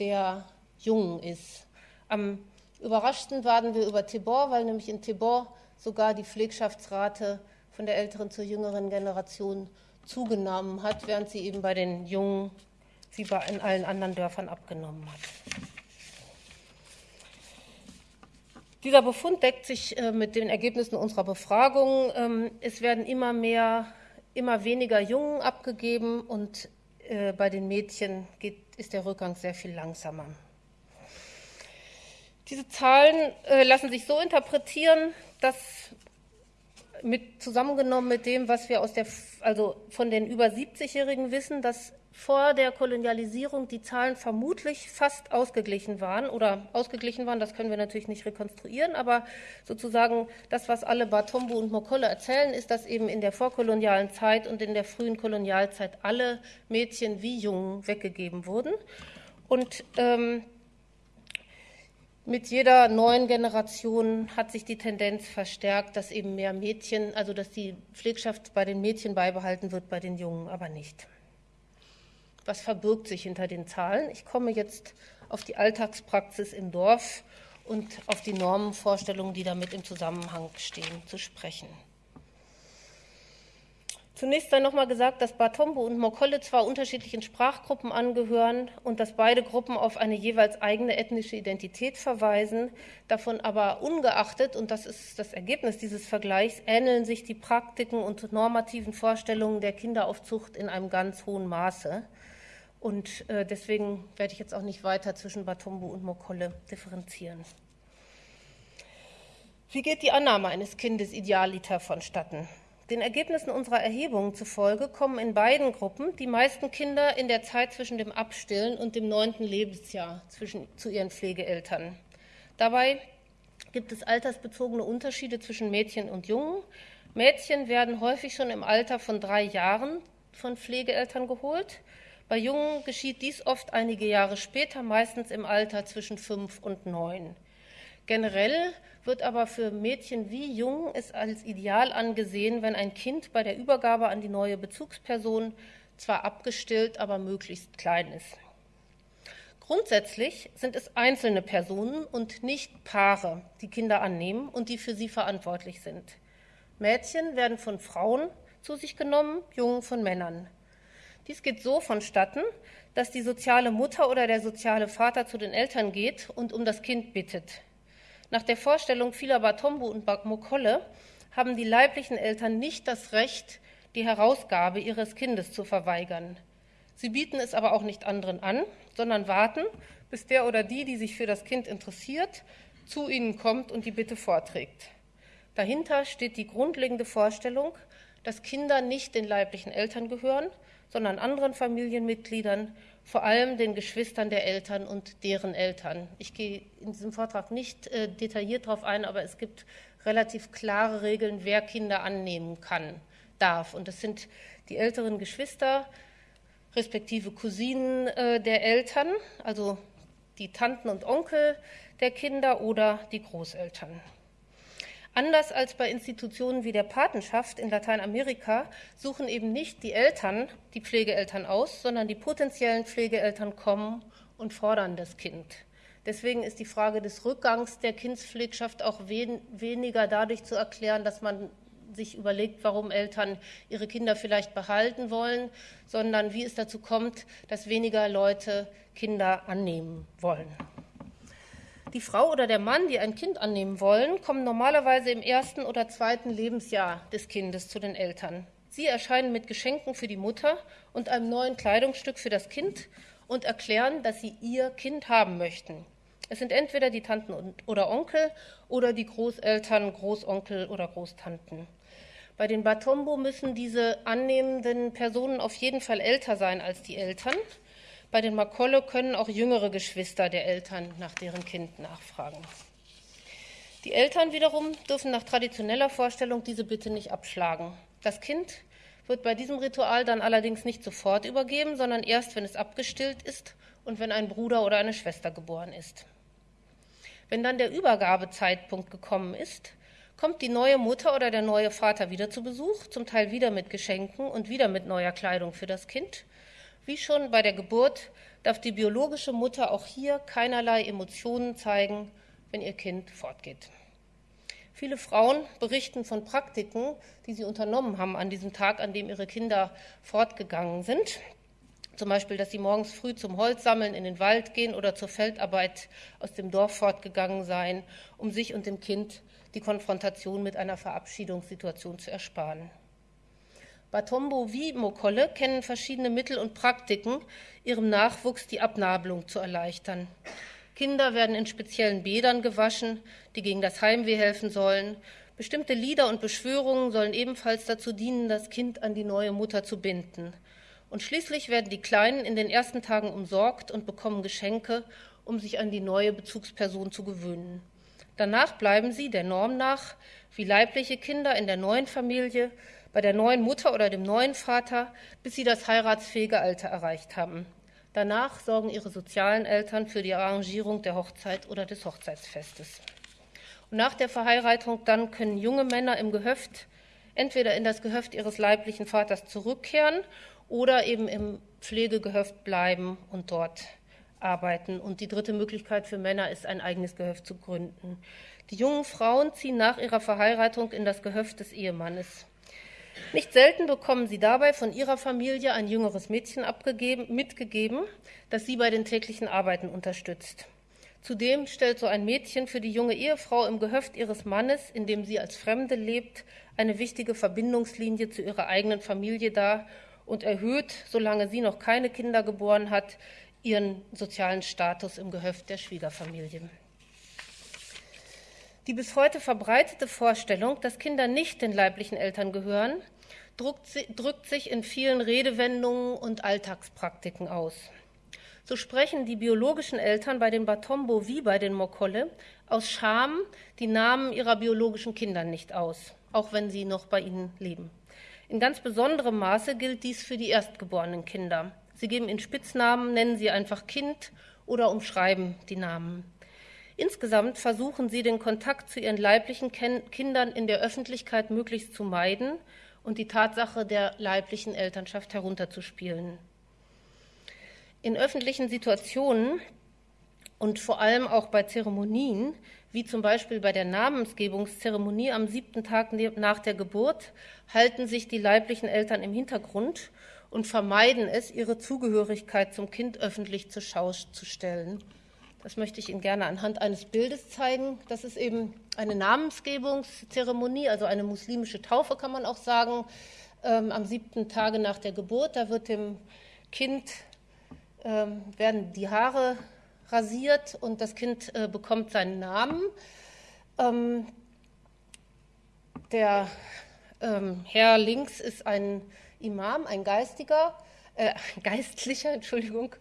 der Jungen ist. Am überraschten waren wir über Tibor, weil nämlich in Tibor sogar die Pflegschaftsrate von der älteren zur jüngeren Generation zugenommen hat, während sie eben bei den Jungen sie bei in allen anderen Dörfern abgenommen hat. Dieser Befund deckt sich äh, mit den Ergebnissen unserer Befragung. Ähm, es werden immer mehr, immer weniger Jungen abgegeben und äh, bei den Mädchen geht, ist der Rückgang sehr viel langsamer. Diese Zahlen äh, lassen sich so interpretieren, dass mit, zusammengenommen mit dem, was wir aus der, also von den über 70-Jährigen wissen, dass vor der Kolonialisierung die Zahlen vermutlich fast ausgeglichen waren oder ausgeglichen waren, das können wir natürlich nicht rekonstruieren, aber sozusagen das, was alle Batombo und Mokolle erzählen, ist, dass eben in der vorkolonialen Zeit und in der frühen Kolonialzeit alle Mädchen wie Jungen weggegeben wurden. Und ähm, mit jeder neuen Generation hat sich die Tendenz verstärkt, dass eben mehr Mädchen, also dass die Pflegschaft bei den Mädchen beibehalten wird, bei den Jungen aber nicht was verbirgt sich hinter den Zahlen. Ich komme jetzt auf die Alltagspraxis im Dorf und auf die Normenvorstellungen, die damit im Zusammenhang stehen, zu sprechen. Zunächst sei nochmal gesagt, dass Batombo und Mokolle zwar unterschiedlichen Sprachgruppen angehören und dass beide Gruppen auf eine jeweils eigene ethnische Identität verweisen, davon aber ungeachtet, und das ist das Ergebnis dieses Vergleichs, ähneln sich die Praktiken und normativen Vorstellungen der Kinderaufzucht in einem ganz hohen Maße. Und äh, deswegen werde ich jetzt auch nicht weiter zwischen Batombo und Mokolle differenzieren. Wie geht die Annahme eines Kindes idealiter vonstatten? Den Ergebnissen unserer Erhebungen zufolge kommen in beiden Gruppen die meisten Kinder in der Zeit zwischen dem Abstillen und dem neunten Lebensjahr zwischen, zu ihren Pflegeeltern. Dabei gibt es altersbezogene Unterschiede zwischen Mädchen und Jungen. Mädchen werden häufig schon im Alter von drei Jahren von Pflegeeltern geholt. Bei Jungen geschieht dies oft einige Jahre später, meistens im Alter zwischen fünf und neun. Generell wird aber für Mädchen wie Jungen es als ideal angesehen, wenn ein Kind bei der Übergabe an die neue Bezugsperson zwar abgestillt, aber möglichst klein ist. Grundsätzlich sind es einzelne Personen und nicht Paare, die Kinder annehmen und die für sie verantwortlich sind. Mädchen werden von Frauen zu sich genommen, Jungen von Männern. Dies geht so vonstatten, dass die soziale Mutter oder der soziale Vater zu den Eltern geht und um das Kind bittet. Nach der Vorstellung vieler Batombo und Mokolle haben die leiblichen Eltern nicht das Recht, die Herausgabe ihres Kindes zu verweigern. Sie bieten es aber auch nicht anderen an, sondern warten, bis der oder die, die sich für das Kind interessiert, zu ihnen kommt und die Bitte vorträgt. Dahinter steht die grundlegende Vorstellung, dass Kinder nicht den leiblichen Eltern gehören, sondern anderen Familienmitgliedern, vor allem den Geschwistern der Eltern und deren Eltern. Ich gehe in diesem Vortrag nicht äh, detailliert darauf ein, aber es gibt relativ klare Regeln, wer Kinder annehmen kann, darf. Und das sind die älteren Geschwister, respektive Cousinen äh, der Eltern, also die Tanten und Onkel der Kinder oder die Großeltern. Anders als bei Institutionen wie der Patenschaft in Lateinamerika suchen eben nicht die Eltern die Pflegeeltern aus, sondern die potenziellen Pflegeeltern kommen und fordern das Kind. Deswegen ist die Frage des Rückgangs der Kindspflegschaft auch wen, weniger dadurch zu erklären, dass man sich überlegt, warum Eltern ihre Kinder vielleicht behalten wollen, sondern wie es dazu kommt, dass weniger Leute Kinder annehmen wollen. Die Frau oder der Mann, die ein Kind annehmen wollen, kommen normalerweise im ersten oder zweiten Lebensjahr des Kindes zu den Eltern. Sie erscheinen mit Geschenken für die Mutter und einem neuen Kleidungsstück für das Kind und erklären, dass sie ihr Kind haben möchten. Es sind entweder die Tanten oder Onkel oder die Großeltern, Großonkel oder Großtanten. Bei den Batombo müssen diese annehmenden Personen auf jeden Fall älter sein als die Eltern. Bei den Makolle können auch jüngere Geschwister der Eltern nach deren Kind nachfragen. Die Eltern wiederum dürfen nach traditioneller Vorstellung diese Bitte nicht abschlagen. Das Kind wird bei diesem Ritual dann allerdings nicht sofort übergeben, sondern erst, wenn es abgestillt ist und wenn ein Bruder oder eine Schwester geboren ist. Wenn dann der Übergabezeitpunkt gekommen ist, kommt die neue Mutter oder der neue Vater wieder zu Besuch, zum Teil wieder mit Geschenken und wieder mit neuer Kleidung für das Kind. Wie schon bei der Geburt darf die biologische Mutter auch hier keinerlei Emotionen zeigen, wenn ihr Kind fortgeht. Viele Frauen berichten von Praktiken, die sie unternommen haben an diesem Tag, an dem ihre Kinder fortgegangen sind. Zum Beispiel, dass sie morgens früh zum Holzsammeln in den Wald gehen oder zur Feldarbeit aus dem Dorf fortgegangen seien, um sich und dem Kind die Konfrontation mit einer Verabschiedungssituation zu ersparen. Batombo wie Mokolle kennen verschiedene Mittel und Praktiken, ihrem Nachwuchs die Abnabelung zu erleichtern. Kinder werden in speziellen Bädern gewaschen, die gegen das Heimweh helfen sollen. Bestimmte Lieder und Beschwörungen sollen ebenfalls dazu dienen, das Kind an die neue Mutter zu binden. Und schließlich werden die Kleinen in den ersten Tagen umsorgt und bekommen Geschenke, um sich an die neue Bezugsperson zu gewöhnen. Danach bleiben sie der Norm nach wie leibliche Kinder in der neuen Familie, bei der neuen Mutter oder dem neuen Vater, bis sie das heiratsfähige Alter erreicht haben. Danach sorgen ihre sozialen Eltern für die Arrangierung der Hochzeit oder des Hochzeitsfestes. Und nach der Verheiratung dann können junge Männer im Gehöft entweder in das Gehöft ihres leiblichen Vaters zurückkehren oder eben im Pflegegehöft bleiben und dort arbeiten. Und die dritte Möglichkeit für Männer ist, ein eigenes Gehöft zu gründen. Die jungen Frauen ziehen nach ihrer Verheiratung in das Gehöft des Ehemannes. Nicht selten bekommen sie dabei von ihrer Familie ein jüngeres Mädchen mitgegeben, das sie bei den täglichen Arbeiten unterstützt. Zudem stellt so ein Mädchen für die junge Ehefrau im Gehöft ihres Mannes, in dem sie als Fremde lebt, eine wichtige Verbindungslinie zu ihrer eigenen Familie dar und erhöht, solange sie noch keine Kinder geboren hat, ihren sozialen Status im Gehöft der Schwiegerfamilie. Die bis heute verbreitete Vorstellung, dass Kinder nicht den leiblichen Eltern gehören, drückt sich in vielen Redewendungen und Alltagspraktiken aus. So sprechen die biologischen Eltern bei den Batombo wie bei den Mokolle aus Scham die Namen ihrer biologischen Kinder nicht aus, auch wenn sie noch bei ihnen leben. In ganz besonderem Maße gilt dies für die erstgeborenen Kinder. Sie geben ihnen Spitznamen, nennen sie einfach Kind oder umschreiben die Namen. Insgesamt versuchen sie, den Kontakt zu ihren leiblichen Kindern in der Öffentlichkeit möglichst zu meiden und die Tatsache der leiblichen Elternschaft herunterzuspielen. In öffentlichen Situationen und vor allem auch bei Zeremonien, wie zum Beispiel bei der Namensgebungszeremonie am siebten Tag nach der Geburt, halten sich die leiblichen Eltern im Hintergrund und vermeiden es, ihre Zugehörigkeit zum Kind öffentlich zur Schau zu stellen. Das möchte ich Ihnen gerne anhand eines Bildes zeigen. Das ist eben eine Namensgebungszeremonie, also eine muslimische Taufe, kann man auch sagen, ähm, am siebten Tage nach der Geburt. Da wird dem Kind ähm, werden die Haare rasiert und das Kind äh, bekommt seinen Namen. Ähm, der ähm, Herr links ist ein Imam, ein Geistiger, äh, *laughs* Geistlicher, Entschuldigung.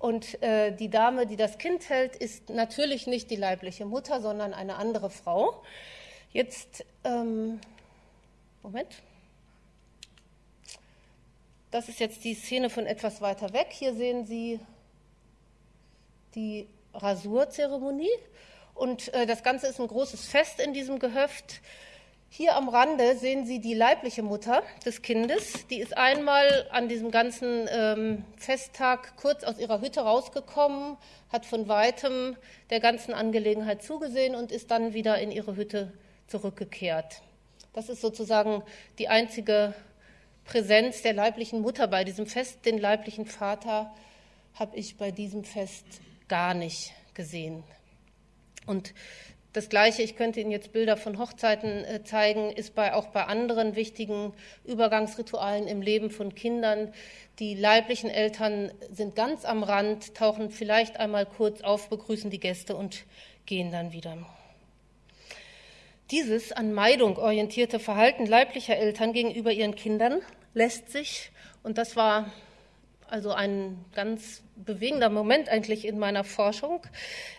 Und äh, die Dame, die das Kind hält, ist natürlich nicht die leibliche Mutter, sondern eine andere Frau. Jetzt, ähm, Moment. Das ist jetzt die Szene von etwas weiter weg. Hier sehen Sie die Rasurzeremonie. Und äh, das Ganze ist ein großes Fest in diesem Gehöft. Hier am Rande sehen Sie die leibliche Mutter des Kindes. Die ist einmal an diesem ganzen ähm, Festtag kurz aus ihrer Hütte rausgekommen, hat von weitem der ganzen Angelegenheit zugesehen und ist dann wieder in ihre Hütte zurückgekehrt. Das ist sozusagen die einzige Präsenz der leiblichen Mutter bei diesem Fest. Den leiblichen Vater habe ich bei diesem Fest gar nicht gesehen. Und das Gleiche, ich könnte Ihnen jetzt Bilder von Hochzeiten äh, zeigen, ist bei, auch bei anderen wichtigen Übergangsritualen im Leben von Kindern. Die leiblichen Eltern sind ganz am Rand, tauchen vielleicht einmal kurz auf, begrüßen die Gäste und gehen dann wieder. Dieses an Meidung orientierte Verhalten leiblicher Eltern gegenüber ihren Kindern lässt sich, und das war also ein ganz bewegender Moment eigentlich in meiner Forschung,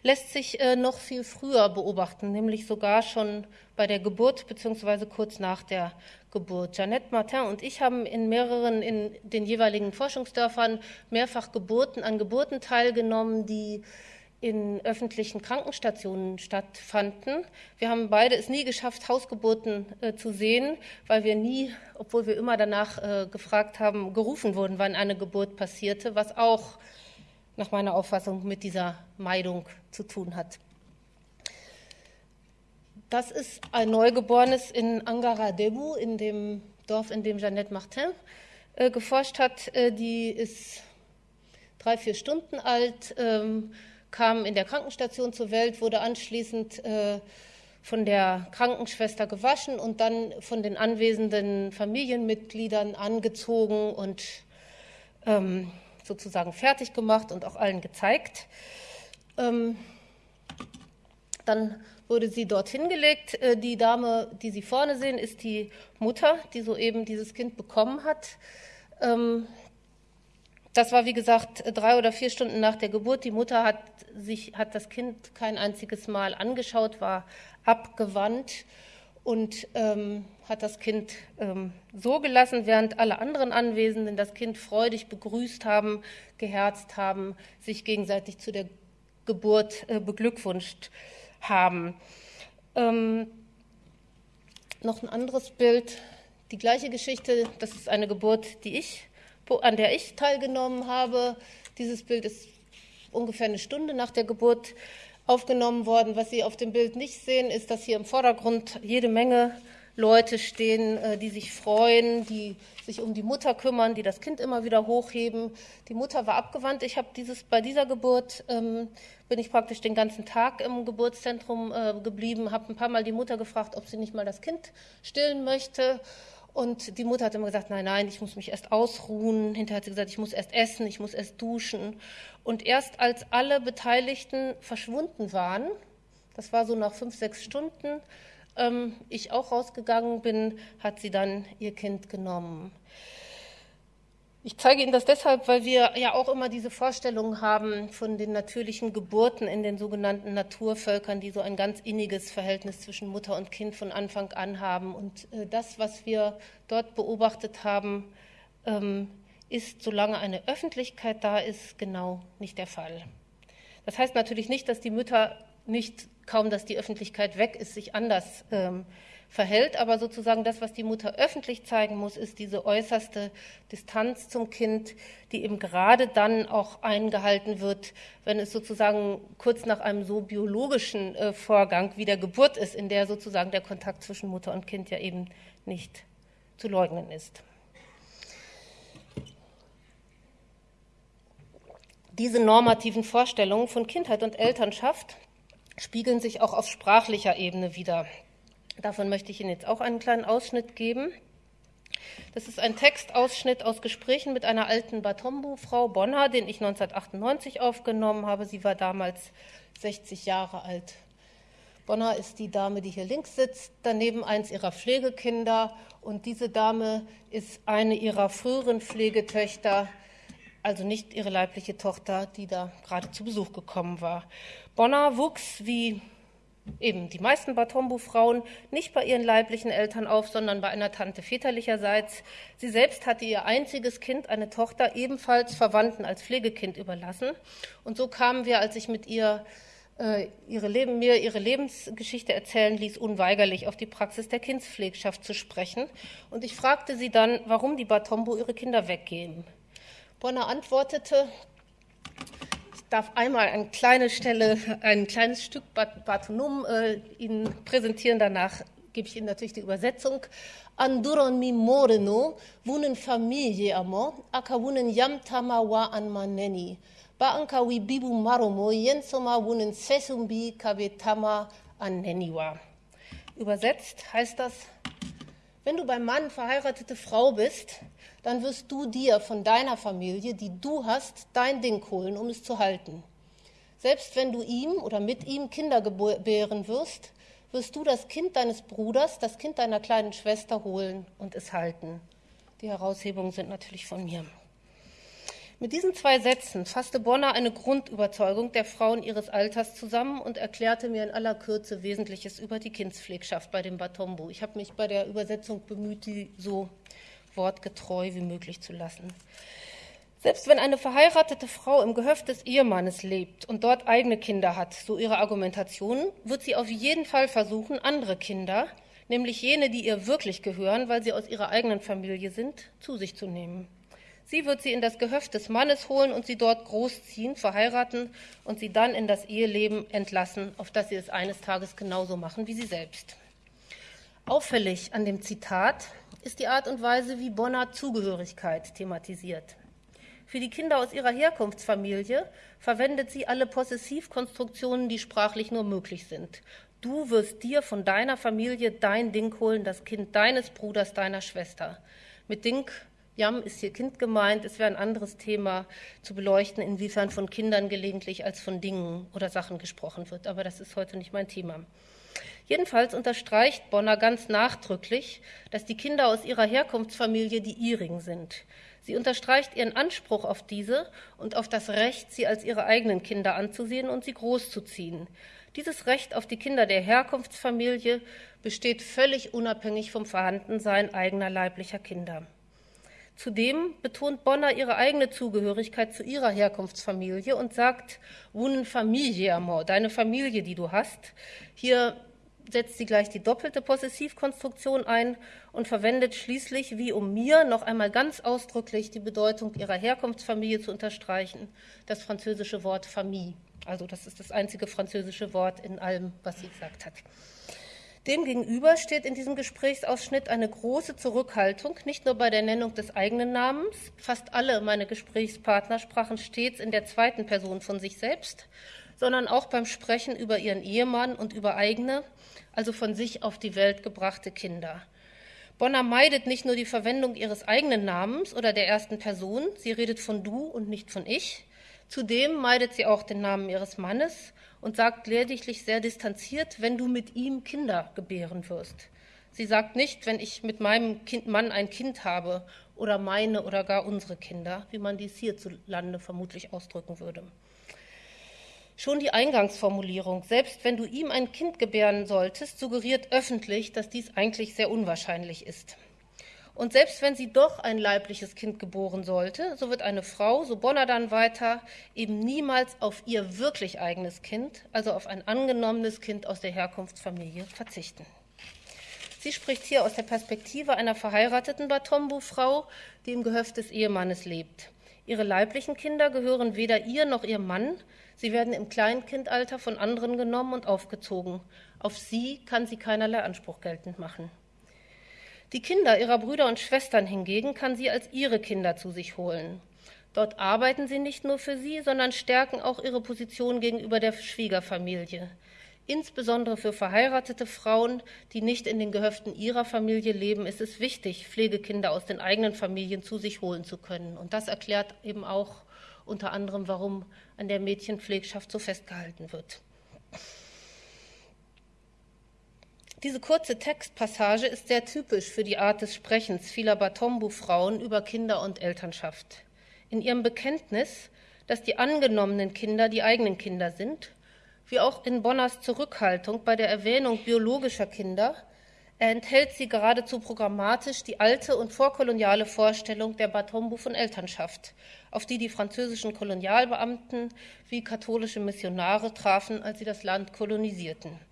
lässt sich äh, noch viel früher beobachten, nämlich sogar schon bei der Geburt bzw. kurz nach der Geburt. Jeannette Martin und ich haben in mehreren, in den jeweiligen Forschungsdörfern mehrfach Geburten, an Geburten teilgenommen, die in öffentlichen Krankenstationen stattfanden. Wir haben beide es nie geschafft, Hausgeburten äh, zu sehen, weil wir nie, obwohl wir immer danach äh, gefragt haben, gerufen wurden, wann eine Geburt passierte, was auch nach meiner Auffassung mit dieser Meidung zu tun hat. Das ist ein Neugeborenes in Angara Debu, in dem Dorf, in dem Jeannette Martin äh, geforscht hat. Äh, die ist drei, vier Stunden alt. Ähm, kam in der Krankenstation zur Welt, wurde anschließend äh, von der Krankenschwester gewaschen und dann von den anwesenden Familienmitgliedern angezogen und ähm, sozusagen fertig gemacht und auch allen gezeigt. Ähm, dann wurde sie dorthin gelegt. Äh, die Dame, die Sie vorne sehen, ist die Mutter, die soeben dieses Kind bekommen hat. Ähm, das war, wie gesagt, drei oder vier Stunden nach der Geburt. Die Mutter hat, sich, hat das Kind kein einziges Mal angeschaut, war abgewandt und ähm, hat das Kind ähm, so gelassen, während alle anderen Anwesenden das Kind freudig begrüßt haben, geherzt haben, sich gegenseitig zu der Geburt äh, beglückwünscht haben. Ähm, noch ein anderes Bild, die gleiche Geschichte, das ist eine Geburt, die ich an der ich teilgenommen habe. Dieses Bild ist ungefähr eine Stunde nach der Geburt aufgenommen worden. Was Sie auf dem Bild nicht sehen, ist, dass hier im Vordergrund jede Menge Leute stehen, äh, die sich freuen, die sich um die Mutter kümmern, die das Kind immer wieder hochheben. Die Mutter war abgewandt. Ich habe dieses bei dieser Geburt ähm, bin ich praktisch den ganzen Tag im Geburtszentrum äh, geblieben, habe ein paar Mal die Mutter gefragt, ob sie nicht mal das Kind stillen möchte. Und die Mutter hat immer gesagt, nein, nein, ich muss mich erst ausruhen. Hinterher hat sie gesagt, ich muss erst essen, ich muss erst duschen. Und erst als alle Beteiligten verschwunden waren, das war so nach fünf, sechs Stunden, ähm, ich auch rausgegangen bin, hat sie dann ihr Kind genommen. Ich zeige Ihnen das deshalb, weil wir ja auch immer diese Vorstellung haben von den natürlichen Geburten in den sogenannten Naturvölkern, die so ein ganz inniges Verhältnis zwischen Mutter und Kind von Anfang an haben. Und äh, das, was wir dort beobachtet haben, ähm, ist, solange eine Öffentlichkeit da ist, genau nicht der Fall. Das heißt natürlich nicht, dass die Mütter nicht, kaum dass die Öffentlichkeit weg ist, sich anders ähm, verhält. Aber sozusagen das, was die Mutter öffentlich zeigen muss, ist diese äußerste Distanz zum Kind, die eben gerade dann auch eingehalten wird, wenn es sozusagen kurz nach einem so biologischen äh, Vorgang wie der Geburt ist, in der sozusagen der Kontakt zwischen Mutter und Kind ja eben nicht zu leugnen ist. Diese normativen Vorstellungen von Kindheit und Elternschaft spiegeln sich auch auf sprachlicher Ebene wieder. Davon möchte ich Ihnen jetzt auch einen kleinen Ausschnitt geben. Das ist ein Textausschnitt aus Gesprächen mit einer alten Batombu-Frau Bonner, den ich 1998 aufgenommen habe. Sie war damals 60 Jahre alt. Bonner ist die Dame, die hier links sitzt, daneben eins ihrer Pflegekinder. Und diese Dame ist eine ihrer früheren Pflegetöchter, also nicht ihre leibliche Tochter, die da gerade zu Besuch gekommen war. Bonner wuchs wie eben die meisten Batombu-Frauen nicht bei ihren leiblichen Eltern auf, sondern bei einer Tante väterlicherseits. Sie selbst hatte ihr einziges Kind, eine Tochter, ebenfalls Verwandten als Pflegekind überlassen. Und so kamen wir, als ich mit ihr äh, ihre Leben, mir ihre Lebensgeschichte erzählen ließ, unweigerlich auf die Praxis der Kindspflegschaft zu sprechen. Und ich fragte sie dann, warum die Batombu ihre Kinder weggeben. Bonner antwortete, darf einmal eine kleine Stelle, ein kleines Stück Bartonum äh, Ihnen präsentieren. Danach gebe ich Ihnen natürlich die Übersetzung. Anduron mi moreno, wunen familie amo, aka wunen yam tama wa an maneni. Ba anka wi bibu maromo, jensoma wunen sesumbi kabetama an neniwa. Übersetzt heißt das, wenn du beim Mann verheiratete Frau bist, dann wirst du dir von deiner Familie, die du hast, dein Ding holen, um es zu halten. Selbst wenn du ihm oder mit ihm Kinder gebären wirst, wirst du das Kind deines Bruders, das Kind deiner kleinen Schwester holen und es halten. Die Heraushebungen sind natürlich von mir. Mit diesen zwei Sätzen fasste Bonner eine Grundüberzeugung der Frauen ihres Alters zusammen und erklärte mir in aller Kürze Wesentliches über die Kindspflegschaft bei dem Batombo. Ich habe mich bei der Übersetzung bemüht, die so wortgetreu wie möglich zu lassen. Selbst wenn eine verheiratete Frau im Gehöft des Ehemannes lebt und dort eigene Kinder hat, so ihre Argumentation, wird sie auf jeden Fall versuchen, andere Kinder, nämlich jene, die ihr wirklich gehören, weil sie aus ihrer eigenen Familie sind, zu sich zu nehmen. Sie wird sie in das Gehöft des Mannes holen und sie dort großziehen, verheiraten und sie dann in das Eheleben entlassen, auf das sie es eines Tages genauso machen wie sie selbst. Auffällig an dem Zitat ist die Art und Weise, wie Bonner Zugehörigkeit thematisiert. Für die Kinder aus ihrer Herkunftsfamilie verwendet sie alle Possessivkonstruktionen, die sprachlich nur möglich sind. Du wirst dir von deiner Familie dein Ding holen, das Kind deines Bruders, deiner Schwester. Mit Ding Jam ist hier Kind gemeint. Es wäre ein anderes Thema zu beleuchten, inwiefern von Kindern gelegentlich als von Dingen oder Sachen gesprochen wird. Aber das ist heute nicht mein Thema. Jedenfalls unterstreicht Bonner ganz nachdrücklich, dass die Kinder aus ihrer Herkunftsfamilie die ihrigen sind. Sie unterstreicht ihren Anspruch auf diese und auf das Recht, sie als ihre eigenen Kinder anzusehen und sie großzuziehen. Dieses Recht auf die Kinder der Herkunftsfamilie besteht völlig unabhängig vom Vorhandensein eigener leiblicher Kinder. Zudem betont Bonner ihre eigene Zugehörigkeit zu ihrer Herkunftsfamilie und sagt, un familie amor, deine Familie, die du hast. Hier setzt sie gleich die doppelte Possessivkonstruktion ein und verwendet schließlich, wie um mir, noch einmal ganz ausdrücklich die Bedeutung ihrer Herkunftsfamilie zu unterstreichen, das französische Wort Famille. Also das ist das einzige französische Wort in allem, was sie gesagt hat. Demgegenüber steht in diesem Gesprächsausschnitt eine große Zurückhaltung, nicht nur bei der Nennung des eigenen Namens. Fast alle meine Gesprächspartner sprachen stets in der zweiten Person von sich selbst, sondern auch beim Sprechen über ihren Ehemann und über eigene, also von sich auf die Welt gebrachte Kinder. Bonner meidet nicht nur die Verwendung ihres eigenen Namens oder der ersten Person, sie redet von du und nicht von ich. Zudem meidet sie auch den Namen ihres Mannes und sagt lediglich sehr distanziert, wenn du mit ihm Kinder gebären wirst. Sie sagt nicht, wenn ich mit meinem kind, Mann ein Kind habe oder meine oder gar unsere Kinder, wie man dies hierzulande vermutlich ausdrücken würde. Schon die Eingangsformulierung, selbst wenn du ihm ein Kind gebären solltest, suggeriert öffentlich, dass dies eigentlich sehr unwahrscheinlich ist. Und selbst wenn sie doch ein leibliches Kind geboren sollte, so wird eine Frau, so Bonner dann weiter, eben niemals auf ihr wirklich eigenes Kind, also auf ein angenommenes Kind aus der Herkunftsfamilie, verzichten. Sie spricht hier aus der Perspektive einer verheirateten Batombu-Frau, die im Gehöft des Ehemannes lebt. Ihre leiblichen Kinder gehören weder ihr noch ihr Mann. Sie werden im Kleinkindalter von anderen genommen und aufgezogen. Auf sie kann sie keinerlei Anspruch geltend machen. Die Kinder ihrer Brüder und Schwestern hingegen kann sie als ihre Kinder zu sich holen. Dort arbeiten sie nicht nur für sie, sondern stärken auch ihre Position gegenüber der Schwiegerfamilie. Insbesondere für verheiratete Frauen, die nicht in den Gehöften ihrer Familie leben, ist es wichtig, Pflegekinder aus den eigenen Familien zu sich holen zu können. Und das erklärt eben auch unter anderem, warum an der Mädchenpflegschaft so festgehalten wird. Diese kurze Textpassage ist sehr typisch für die Art des Sprechens vieler Batombu-Frauen über Kinder und Elternschaft. In ihrem Bekenntnis, dass die angenommenen Kinder die eigenen Kinder sind, wie auch in Bonners Zurückhaltung bei der Erwähnung biologischer Kinder, enthält sie geradezu programmatisch die alte und vorkoloniale Vorstellung der Batombu von Elternschaft, auf die die französischen Kolonialbeamten wie katholische Missionare trafen, als sie das Land kolonisierten.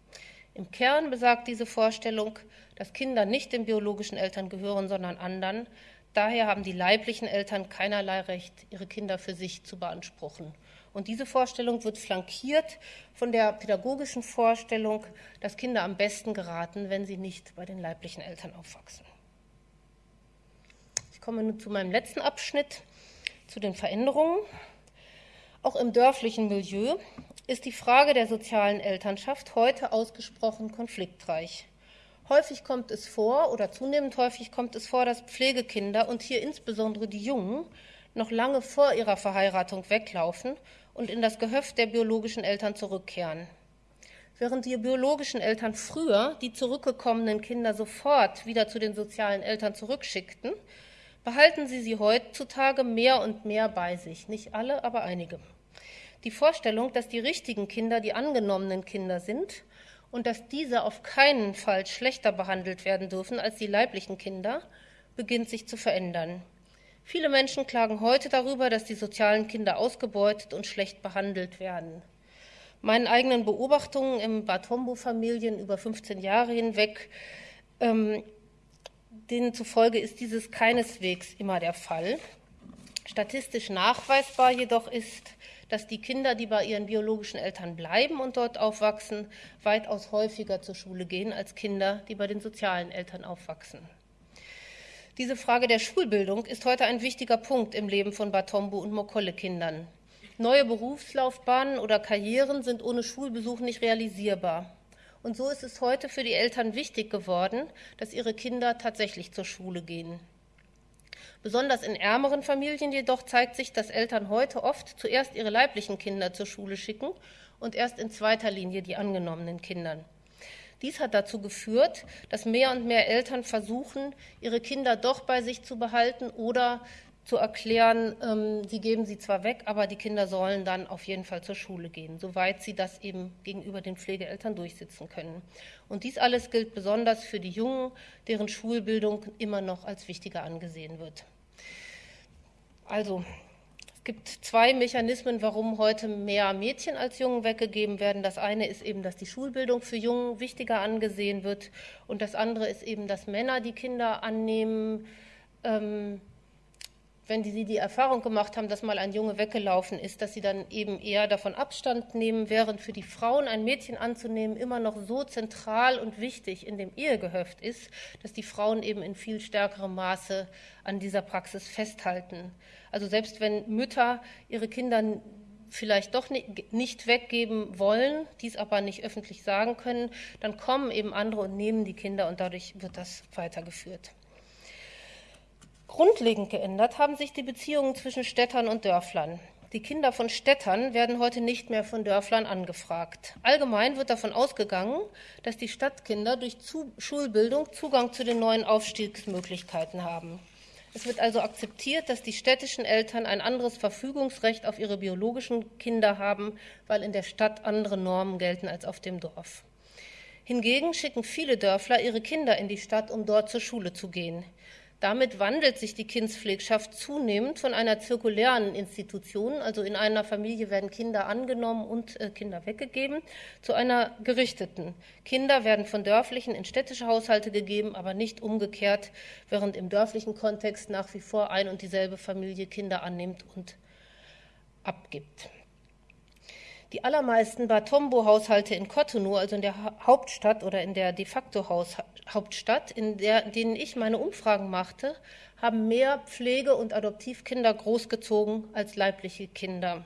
Im Kern besagt diese Vorstellung, dass Kinder nicht den biologischen Eltern gehören, sondern anderen. Daher haben die leiblichen Eltern keinerlei Recht, ihre Kinder für sich zu beanspruchen. Und diese Vorstellung wird flankiert von der pädagogischen Vorstellung, dass Kinder am besten geraten, wenn sie nicht bei den leiblichen Eltern aufwachsen. Ich komme nun zu meinem letzten Abschnitt, zu den Veränderungen. Auch im dörflichen Milieu ist die Frage der sozialen Elternschaft heute ausgesprochen konfliktreich. Häufig kommt es vor, oder zunehmend häufig kommt es vor, dass Pflegekinder und hier insbesondere die Jungen noch lange vor ihrer Verheiratung weglaufen und in das Gehöft der biologischen Eltern zurückkehren. Während die biologischen Eltern früher die zurückgekommenen Kinder sofort wieder zu den sozialen Eltern zurückschickten, behalten sie sie heutzutage mehr und mehr bei sich. Nicht alle, aber einige. Die Vorstellung, dass die richtigen Kinder die angenommenen Kinder sind und dass diese auf keinen Fall schlechter behandelt werden dürfen als die leiblichen Kinder, beginnt sich zu verändern. Viele Menschen klagen heute darüber, dass die sozialen Kinder ausgebeutet und schlecht behandelt werden. Meinen eigenen Beobachtungen im Bad Homburg-Familien über 15 Jahre hinweg, ähm, denen zufolge ist dieses keineswegs immer der Fall. Statistisch nachweisbar jedoch ist, dass die Kinder, die bei ihren biologischen Eltern bleiben und dort aufwachsen, weitaus häufiger zur Schule gehen als Kinder, die bei den sozialen Eltern aufwachsen. Diese Frage der Schulbildung ist heute ein wichtiger Punkt im Leben von Batombo und Mokolle-Kindern. Neue Berufslaufbahnen oder Karrieren sind ohne Schulbesuch nicht realisierbar. Und so ist es heute für die Eltern wichtig geworden, dass ihre Kinder tatsächlich zur Schule gehen. Besonders in ärmeren Familien jedoch zeigt sich, dass Eltern heute oft zuerst ihre leiblichen Kinder zur Schule schicken und erst in zweiter Linie die angenommenen Kindern. Dies hat dazu geführt, dass mehr und mehr Eltern versuchen, ihre Kinder doch bei sich zu behalten oder zu erklären, ähm, sie geben sie zwar weg, aber die Kinder sollen dann auf jeden Fall zur Schule gehen, soweit sie das eben gegenüber den Pflegeeltern durchsetzen können. Und dies alles gilt besonders für die Jungen, deren Schulbildung immer noch als wichtiger angesehen wird. Also, es gibt zwei Mechanismen, warum heute mehr Mädchen als Jungen weggegeben werden. Das eine ist eben, dass die Schulbildung für Jungen wichtiger angesehen wird. Und das andere ist eben, dass Männer die Kinder annehmen, ähm, wenn sie die Erfahrung gemacht haben, dass mal ein Junge weggelaufen ist, dass sie dann eben eher davon Abstand nehmen, während für die Frauen ein Mädchen anzunehmen immer noch so zentral und wichtig in dem Ehegehöft ist, dass die Frauen eben in viel stärkerem Maße an dieser Praxis festhalten. Also selbst wenn Mütter ihre Kinder vielleicht doch nicht weggeben wollen, dies aber nicht öffentlich sagen können, dann kommen eben andere und nehmen die Kinder und dadurch wird das weitergeführt. Grundlegend geändert haben sich die Beziehungen zwischen Städtern und Dörflern. Die Kinder von Städtern werden heute nicht mehr von Dörflern angefragt. Allgemein wird davon ausgegangen, dass die Stadtkinder durch Schulbildung Zugang zu den neuen Aufstiegsmöglichkeiten haben. Es wird also akzeptiert, dass die städtischen Eltern ein anderes Verfügungsrecht auf ihre biologischen Kinder haben, weil in der Stadt andere Normen gelten als auf dem Dorf. Hingegen schicken viele Dörfler ihre Kinder in die Stadt, um dort zur Schule zu gehen. Damit wandelt sich die Kindspflegschaft zunehmend von einer zirkulären Institution, also in einer Familie werden Kinder angenommen und äh, Kinder weggegeben, zu einer gerichteten. Kinder werden von dörflichen in städtische Haushalte gegeben, aber nicht umgekehrt, während im dörflichen Kontext nach wie vor ein und dieselbe Familie Kinder annimmt und abgibt. Die allermeisten Batombo-Haushalte in Cotonou, also in der Hauptstadt oder in der de facto Hauptstadt, in der, denen ich meine Umfragen machte, haben mehr Pflege- und Adoptivkinder großgezogen als leibliche Kinder.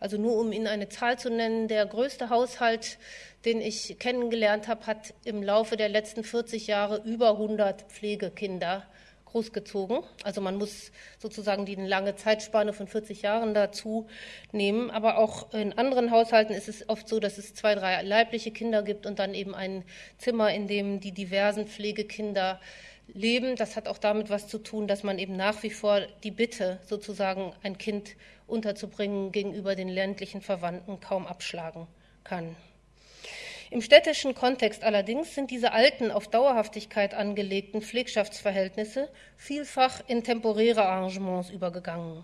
Also nur um Ihnen eine Zahl zu nennen, der größte Haushalt, den ich kennengelernt habe, hat im Laufe der letzten 40 Jahre über 100 Pflegekinder großgezogen. Also man muss sozusagen die lange Zeitspanne von 40 Jahren dazu nehmen. Aber auch in anderen Haushalten ist es oft so, dass es zwei, drei leibliche Kinder gibt und dann eben ein Zimmer, in dem die diversen Pflegekinder leben. Das hat auch damit was zu tun, dass man eben nach wie vor die Bitte, sozusagen ein Kind unterzubringen, gegenüber den ländlichen Verwandten kaum abschlagen kann. Im städtischen Kontext allerdings sind diese alten, auf Dauerhaftigkeit angelegten Pflegschaftsverhältnisse vielfach in temporäre Arrangements übergegangen.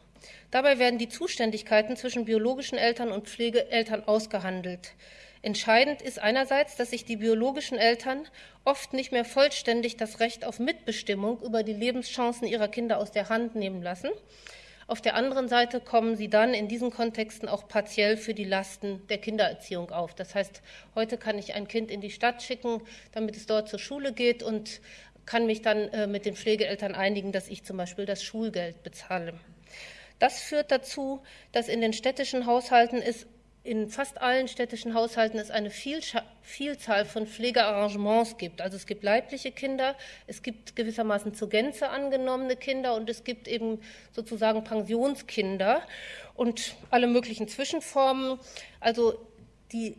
Dabei werden die Zuständigkeiten zwischen biologischen Eltern und Pflegeeltern ausgehandelt. Entscheidend ist einerseits, dass sich die biologischen Eltern oft nicht mehr vollständig das Recht auf Mitbestimmung über die Lebenschancen ihrer Kinder aus der Hand nehmen lassen auf der anderen Seite kommen sie dann in diesen Kontexten auch partiell für die Lasten der Kindererziehung auf. Das heißt, heute kann ich ein Kind in die Stadt schicken, damit es dort zur Schule geht und kann mich dann äh, mit den Pflegeeltern einigen, dass ich zum Beispiel das Schulgeld bezahle. Das führt dazu, dass in den städtischen Haushalten es in fast allen städtischen Haushalten es eine Vielzahl von Pflegearrangements gibt. Also es gibt leibliche Kinder, es gibt gewissermaßen zur Gänze angenommene Kinder und es gibt eben sozusagen Pensionskinder und alle möglichen Zwischenformen. Also die,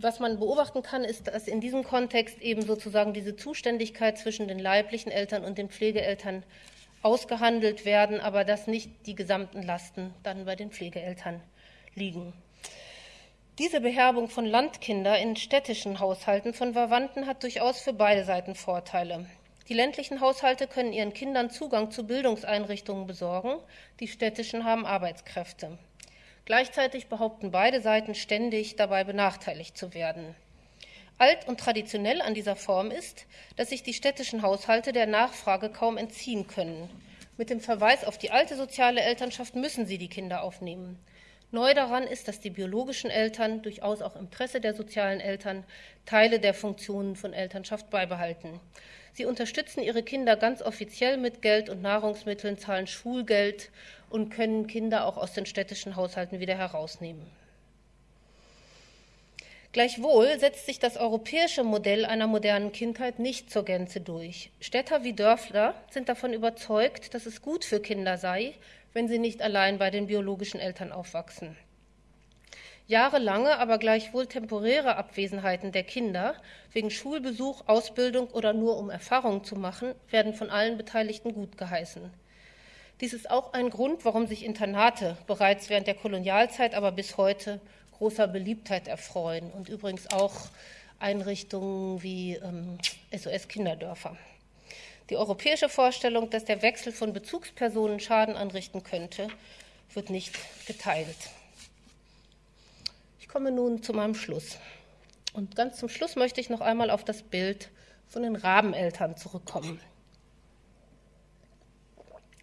was man beobachten kann, ist, dass in diesem Kontext eben sozusagen diese Zuständigkeit zwischen den leiblichen Eltern und den Pflegeeltern ausgehandelt werden, aber dass nicht die gesamten Lasten dann bei den Pflegeeltern liegen. Diese Beherbung von Landkinder in städtischen Haushalten von Verwandten hat durchaus für beide Seiten Vorteile. Die ländlichen Haushalte können ihren Kindern Zugang zu Bildungseinrichtungen besorgen, die städtischen haben Arbeitskräfte. Gleichzeitig behaupten beide Seiten ständig, dabei benachteiligt zu werden. Alt und traditionell an dieser Form ist, dass sich die städtischen Haushalte der Nachfrage kaum entziehen können. Mit dem Verweis auf die alte soziale Elternschaft müssen sie die Kinder aufnehmen. Neu daran ist, dass die biologischen Eltern, durchaus auch im Interesse der sozialen Eltern, Teile der Funktionen von Elternschaft beibehalten. Sie unterstützen ihre Kinder ganz offiziell mit Geld und Nahrungsmitteln, zahlen Schulgeld und können Kinder auch aus den städtischen Haushalten wieder herausnehmen. Gleichwohl setzt sich das europäische Modell einer modernen Kindheit nicht zur Gänze durch. Städter wie Dörfler sind davon überzeugt, dass es gut für Kinder sei, wenn sie nicht allein bei den biologischen Eltern aufwachsen. Jahrelange, aber gleichwohl temporäre Abwesenheiten der Kinder wegen Schulbesuch, Ausbildung oder nur um Erfahrungen zu machen, werden von allen Beteiligten gut geheißen. Dies ist auch ein Grund, warum sich Internate bereits während der Kolonialzeit, aber bis heute großer Beliebtheit erfreuen und übrigens auch Einrichtungen wie ähm, SOS-Kinderdörfer. Die europäische Vorstellung, dass der Wechsel von Bezugspersonen Schaden anrichten könnte, wird nicht geteilt. Ich komme nun zu meinem Schluss. Und ganz zum Schluss möchte ich noch einmal auf das Bild von den Rabeneltern zurückkommen.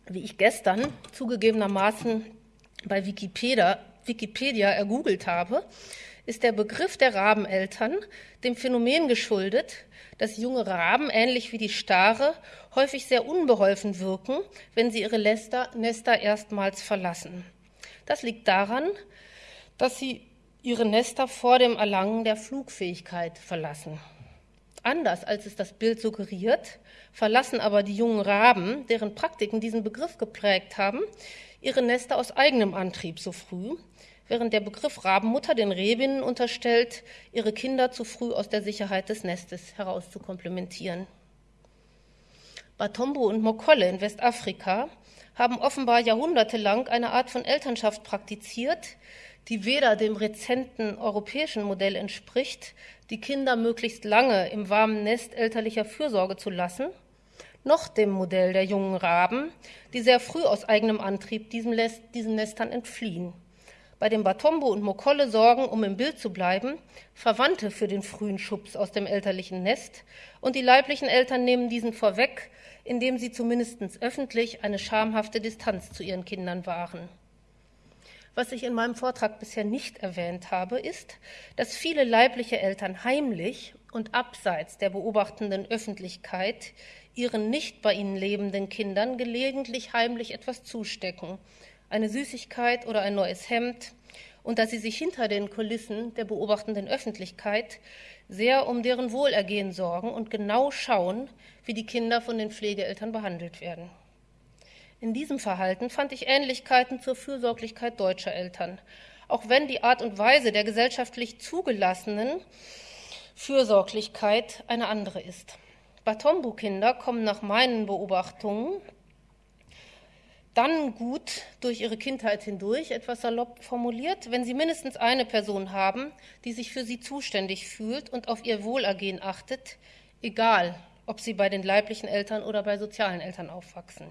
Wie ich gestern zugegebenermaßen bei Wikipedia, Wikipedia ergoogelt habe, ist der Begriff der Rabeneltern dem Phänomen geschuldet, dass junge Raben, ähnlich wie die Stare, häufig sehr unbeholfen wirken, wenn sie ihre Nester, Nester erstmals verlassen. Das liegt daran, dass sie ihre Nester vor dem Erlangen der Flugfähigkeit verlassen. Anders als es das Bild suggeriert, verlassen aber die jungen Raben, deren Praktiken diesen Begriff geprägt haben, ihre Nester aus eigenem Antrieb so früh, während der Begriff Rabenmutter den Rebinnen unterstellt, ihre Kinder zu früh aus der Sicherheit des Nestes heraus zu komplementieren. Batombo und Mokolle in Westafrika haben offenbar jahrhundertelang eine Art von Elternschaft praktiziert, die weder dem rezenten europäischen Modell entspricht, die Kinder möglichst lange im warmen Nest elterlicher Fürsorge zu lassen, noch dem Modell der jungen Raben, die sehr früh aus eigenem Antrieb diesen Nestern entfliehen bei dem Batombo und Mokolle sorgen, um im Bild zu bleiben, Verwandte für den frühen Schubs aus dem elterlichen Nest und die leiblichen Eltern nehmen diesen vorweg, indem sie zumindest öffentlich eine schamhafte Distanz zu ihren Kindern wahren. Was ich in meinem Vortrag bisher nicht erwähnt habe, ist, dass viele leibliche Eltern heimlich und abseits der beobachtenden Öffentlichkeit ihren nicht bei ihnen lebenden Kindern gelegentlich heimlich etwas zustecken, eine Süßigkeit oder ein neues Hemd und dass sie sich hinter den Kulissen der beobachtenden Öffentlichkeit sehr um deren Wohlergehen sorgen und genau schauen, wie die Kinder von den Pflegeeltern behandelt werden. In diesem Verhalten fand ich Ähnlichkeiten zur Fürsorglichkeit deutscher Eltern, auch wenn die Art und Weise der gesellschaftlich zugelassenen Fürsorglichkeit eine andere ist. Batombu-Kinder kommen nach meinen Beobachtungen dann gut durch ihre Kindheit hindurch, etwas salopp formuliert, wenn sie mindestens eine Person haben, die sich für sie zuständig fühlt und auf ihr Wohlergehen achtet, egal ob sie bei den leiblichen Eltern oder bei sozialen Eltern aufwachsen.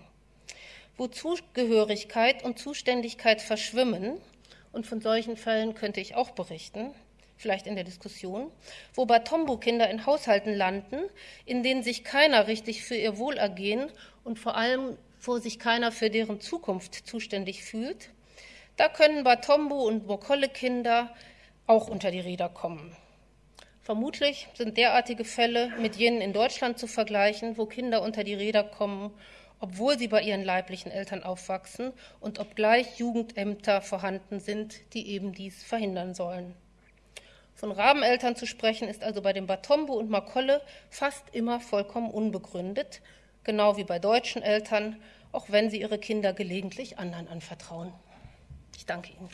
Wo Zugehörigkeit und Zuständigkeit verschwimmen, und von solchen Fällen könnte ich auch berichten, vielleicht in der Diskussion, wo Batombo-Kinder in Haushalten landen, in denen sich keiner richtig für ihr Wohlergehen und vor allem wo sich keiner für deren Zukunft zuständig fühlt, da können Batombo und Mokolle-Kinder auch unter die Räder kommen. Vermutlich sind derartige Fälle mit jenen in Deutschland zu vergleichen, wo Kinder unter die Räder kommen, obwohl sie bei ihren leiblichen Eltern aufwachsen und obgleich Jugendämter vorhanden sind, die eben dies verhindern sollen. Von Rabeneltern zu sprechen, ist also bei dem Batombo und Makolle fast immer vollkommen unbegründet, genau wie bei deutschen Eltern, auch wenn sie ihre Kinder gelegentlich anderen anvertrauen. Ich danke Ihnen.